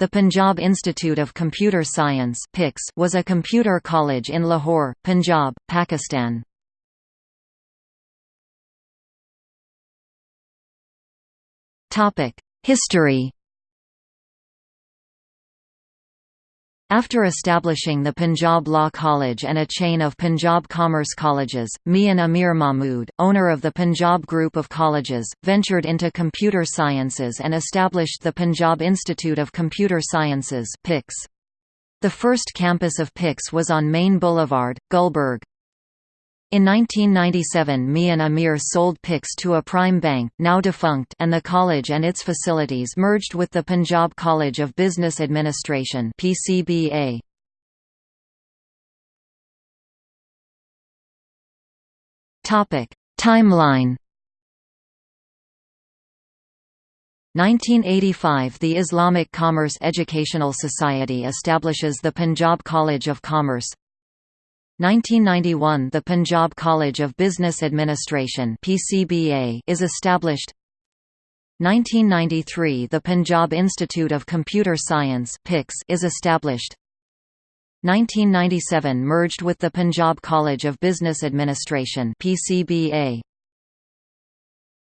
The Punjab Institute of Computer Science was a computer college in Lahore, Punjab, Pakistan. History After establishing the Punjab Law College and a chain of Punjab Commerce Colleges, Mian Amir Mahmud, owner of the Punjab Group of Colleges, ventured into computer sciences and established the Punjab Institute of Computer Sciences The first campus of PICS was on Main Boulevard, Gulberg. In 1997 Mian Amir sold PICS to a prime bank now defunct and the college and its facilities merged with the Punjab College of Business Administration PCBA. Timeline 1985 – The Islamic Commerce Educational Society establishes the Punjab College of Commerce 1991 – The Punjab College of Business Administration is established 1993 – The Punjab Institute of Computer Science is established 1997 – Merged with the Punjab College of Business Administration PCBA.